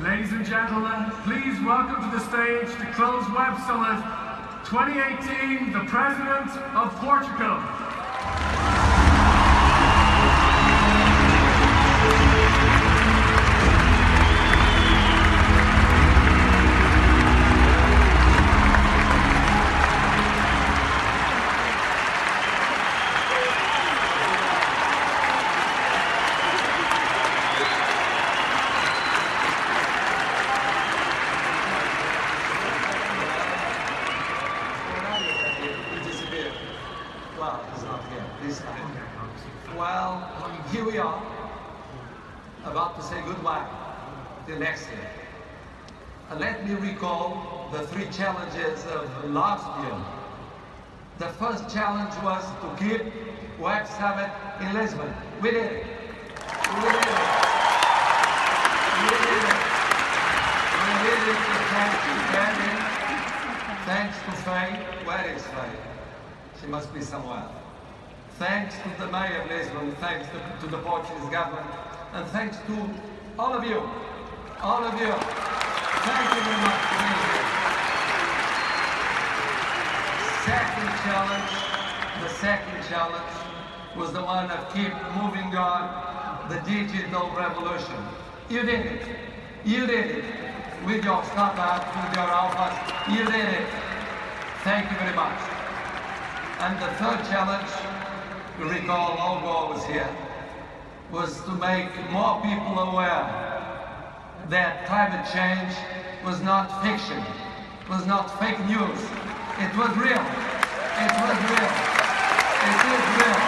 Ladies and gentlemen, please welcome to the stage to close Web Summit 2018, the President of Portugal. Say goodbye till next year. And let me recall the three challenges of last year. The first challenge was to keep Web Summit in Lisbon. We did it. We did it. We did it. We did it thanks to Kevin, thanks to Faye. Where is Faye? She must be somewhere. Thanks to the Mayor of Lisbon, thanks to, to the Portuguese government, and thanks to all of you. All of you. Thank you very much being here. Second challenge, the second challenge was the one of keep moving on the digital revolution. You did it. You did it. With your startup, with your alphas, you did it. Thank you very much. And the third challenge, you recall Al Gore was here, was to make more people aware that climate change was not fiction, was not fake news. It was real. It was real. It is real.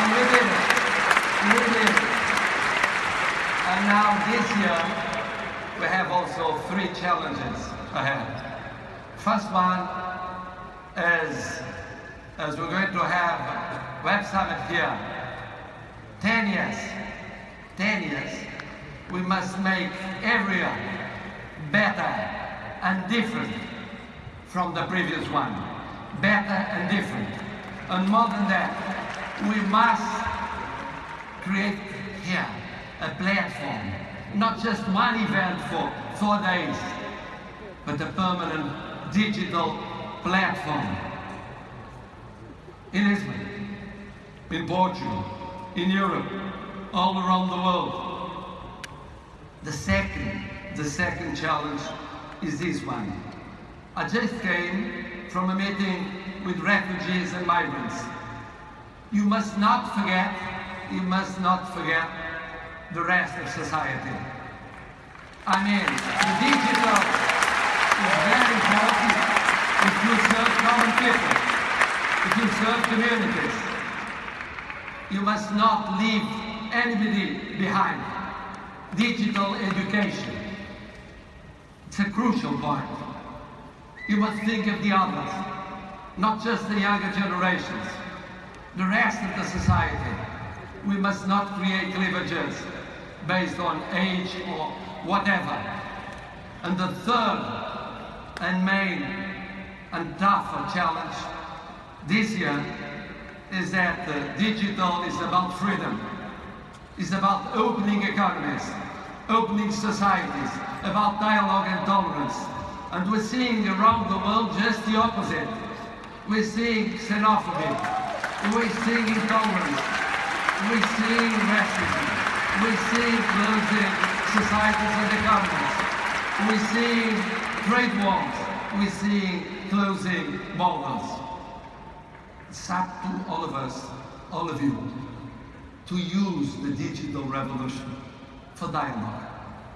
And we did it. We did it. And now this year, we have also three challenges ahead. First one is, as we're going to have Web Summit here, 10 years, 10 years, we must make every year better and different from the previous one. Better and different. And more than that, we must create here a platform, not just one event for four days, but a permanent digital platform. In Lisbon, in Portugal, in Europe, all around the world. The second, the second challenge is this one. I just came from a meeting with refugees and migrants. You must not forget, you must not forget the rest of society. I mean, the digital is very important if you serve common people, if you serve communities. You must not leave anybody behind. Digital education. It's a crucial point. You must think of the others, not just the younger generations, the rest of the society. We must not create cleavages based on age or whatever. And the third and main and tougher challenge this year is that uh, digital is about freedom. It's about opening economies, opening societies, about dialogue and tolerance. And we're seeing around the world just the opposite. We're seeing xenophobia. We're seeing intolerance. We're seeing racism. We're seeing closing societies and economies. We're seeing trade wars. We're seeing closing borders. It's up to all of us, all of you, to use the digital revolution for dialogue,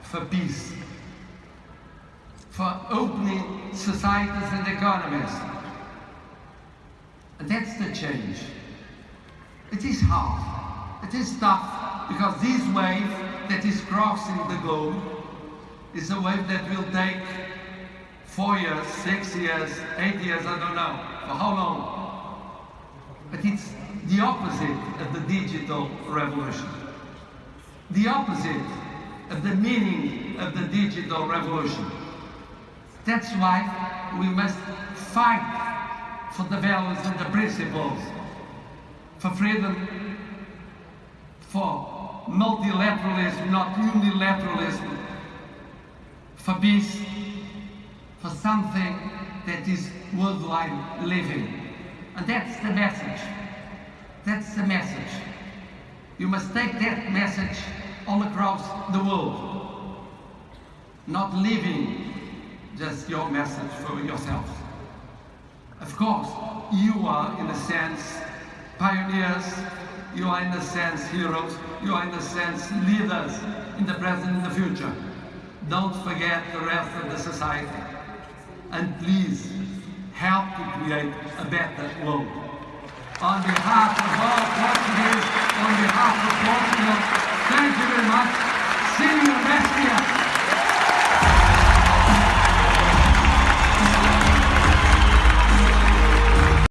for peace, for opening societies and economies. And that's the change. It is hard. It is tough because this wave that is crossing the globe is a wave that will take four years, six years, eight years, I don't know, for how long. But it's the opposite of the digital revolution. The opposite of the meaning of the digital revolution. That's why we must fight for the values and the principles, for freedom, for multilateralism, not unilateralism, for peace, for something that is worldwide living. And that's the message. That's the message. You must take that message all across the world. Not living just your message for yourself. Of course, you are, in a sense, pioneers, you are, in a sense, heroes, you are, in a sense, leaders in the present and the future. Don't forget the rest of the society. And please, help to create a better world. On behalf of all Portuguese, on behalf